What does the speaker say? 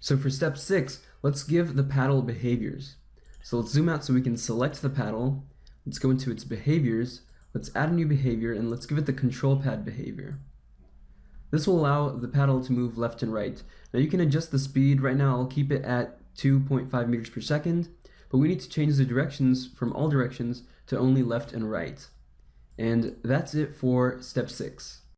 So for step six, let's give the paddle behaviors. So let's zoom out so we can select the paddle. Let's go into its behaviors. Let's add a new behavior and let's give it the control pad behavior. This will allow the paddle to move left and right. Now you can adjust the speed. Right now I'll keep it at 2.5 meters per second, but we need to change the directions from all directions to only left and right. And that's it for step six.